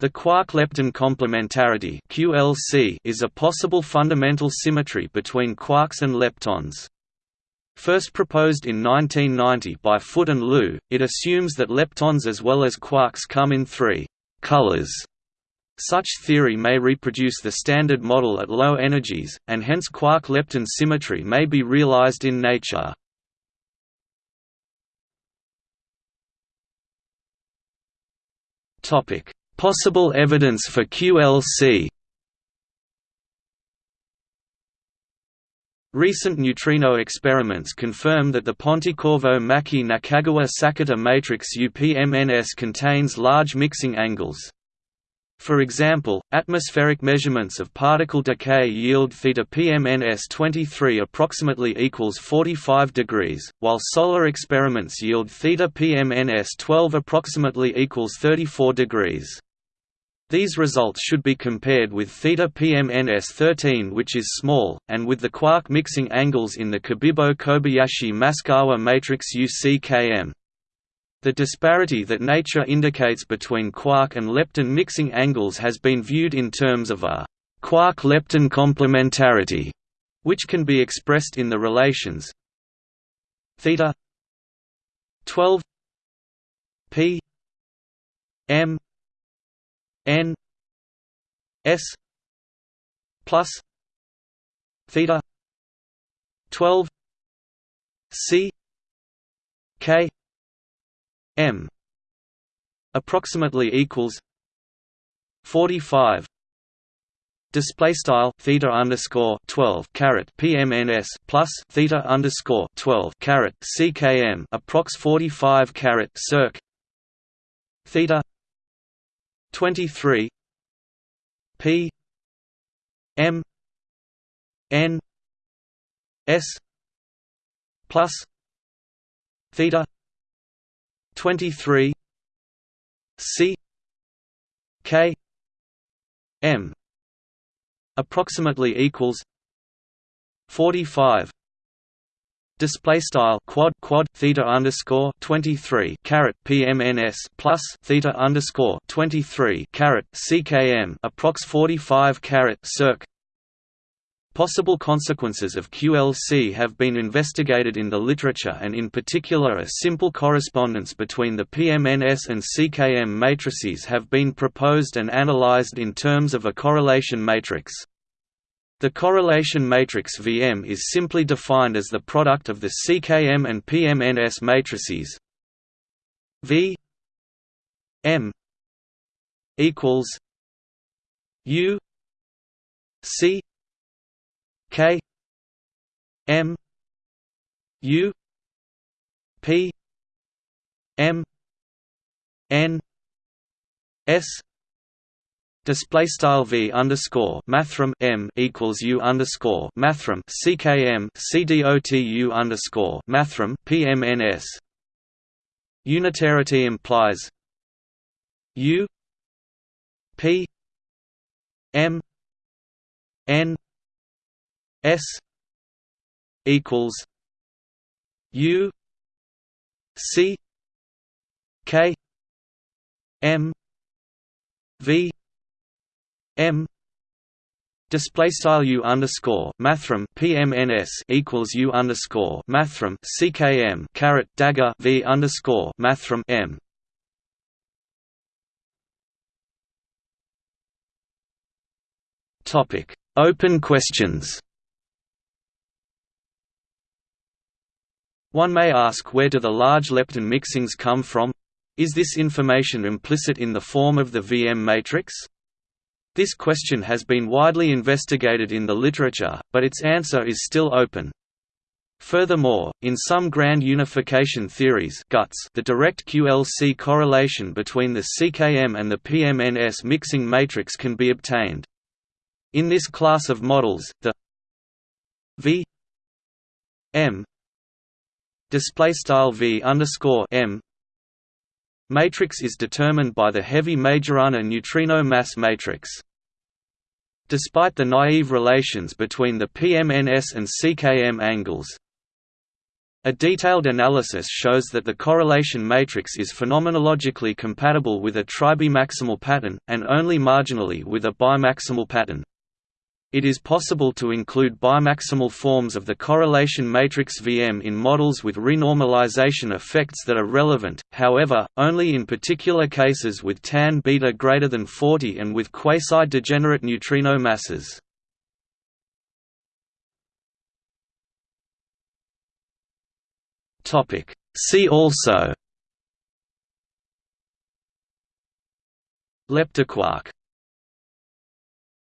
The quark-lepton complementarity (QLC) is a possible fundamental symmetry between quarks and leptons. First proposed in 1990 by Foot and Lew, it assumes that leptons as well as quarks come in three colors. Such theory may reproduce the Standard Model at low energies, and hence quark-lepton symmetry may be realized in nature. Topic Possible evidence for QLC Recent neutrino experiments confirm that the Pontecorvo-Maki-Nakagawa-Sakata matrix UPMNS contains large mixing angles. For example, atmospheric measurements of particle decay yield theta PMNS 23 approximately equals 45 degrees, while solar experiments yield theta PMNS 12 approximately equals 34 degrees. These results should be compared with theta PMNS 13 which is small, and with the quark mixing angles in the Cabibbo-Kobayashi-Maskawa matrix UCKM. The disparity that nature indicates between quark and lepton mixing angles has been viewed in terms of a quark-lepton complementarity, which can be expressed in the relations theta 12 p m n s plus theta 12 c k m approximately equals 45 Display style theta underscore twelve caret PMNS plus theta underscore twelve caret CKM approx forty five caret circ theta twenty three P M N S plus theta 23 C K M approximately equals 45 display style quad quad theta underscore 23 caret pmns plus theta underscore 23 caret ckm approx 45 caret circ Possible consequences of QLC have been investigated in the literature and in particular a simple correspondence between the PMNS and CKM matrices have been proposed and analyzed in terms of a correlation matrix. The correlation matrix VM is simply defined as the product of the CKM and PMNS matrices. V M equals U C K M U P M N S Display style v underscore mathrm m equals u underscore mathrm ckm cdotu underscore mathrm pmns. Unitarity implies u p m n S equals U C K M V M Display style U underscore mathrm PMNS equals U underscore mathrm CKM caret dagger V underscore mathrm M Topic Open questions One may ask where do the large lepton mixings come from? Is this information implicit in the form of the VM matrix? This question has been widely investigated in the literature, but its answer is still open. Furthermore, in some grand unification theories the direct QLC correlation between the CKM and the PMNS mixing matrix can be obtained. In this class of models, the V M display style v underscore m matrix is determined by the heavy Majorana neutrino mass matrix. Despite the naive relations between the PMNS and CKM angles, A detailed analysis shows that the correlation matrix is phenomenologically compatible with a tribimaximal pattern, and only marginally with a bimaximal pattern. It is possible to include bimaximal forms of the correlation matrix VM in models with renormalization effects that are relevant, however, only in particular cases with tan beta greater than 40 and with quasi-degenerate neutrino masses. See also Leptoquark